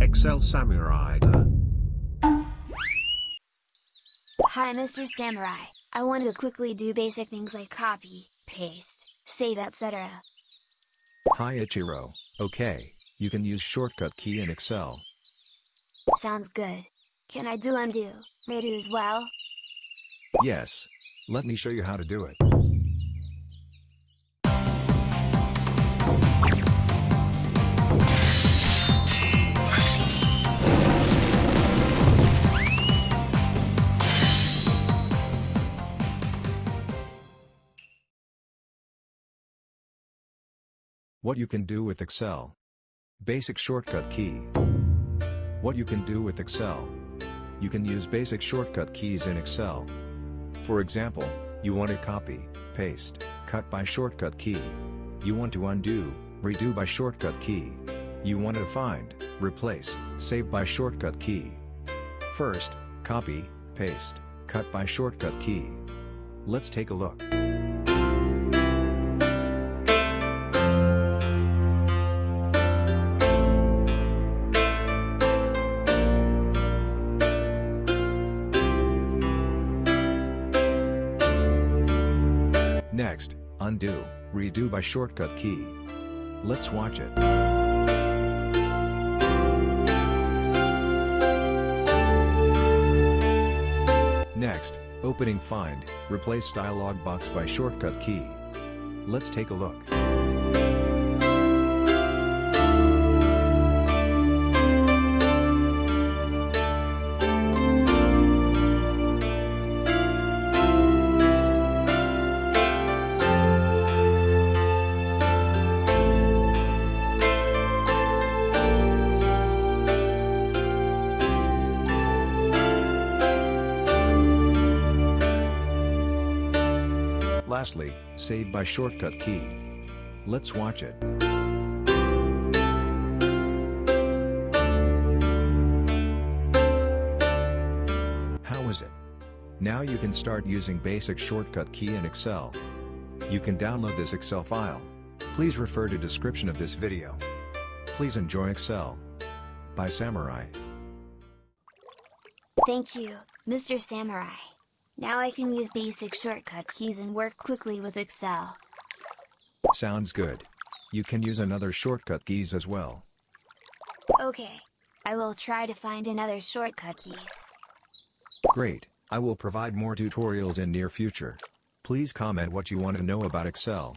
Excel Samurai. Hi Mr. Samurai, I want to quickly do basic things like copy, paste, save etc. Hi Ichiro, okay, you can use shortcut key in Excel. Sounds good. Can I do undo, redo as well? Yes. Let me show you how to do it. What you can do with Excel. Basic shortcut key. What you can do with Excel. You can use basic shortcut keys in Excel. For example, you want to copy, paste, cut by shortcut key. You want to undo, redo by shortcut key. You want to find, replace, save by shortcut key. First, copy, paste, cut by shortcut key. Let's take a look. Next, undo, redo by shortcut key. Let's watch it. Next, opening find, replace dialog box by shortcut key. Let's take a look. Lastly, save by shortcut key. Let's watch it. How is it? Now you can start using basic shortcut key in Excel. You can download this Excel file. Please refer to description of this video. Please enjoy Excel. By Samurai. Thank you, Mr. Samurai. Now I can use basic shortcut keys and work quickly with Excel. Sounds good. You can use another shortcut keys as well. Okay. I will try to find another shortcut keys. Great, I will provide more tutorials in near future. Please comment what you want to know about Excel.